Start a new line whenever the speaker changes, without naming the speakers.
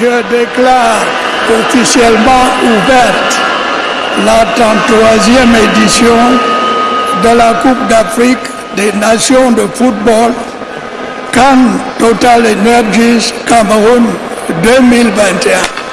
Je déclare officiellement ouverte la 33e édition de la Coupe d'Afrique des Nations de football Cannes Total Energies Cameroun 2021.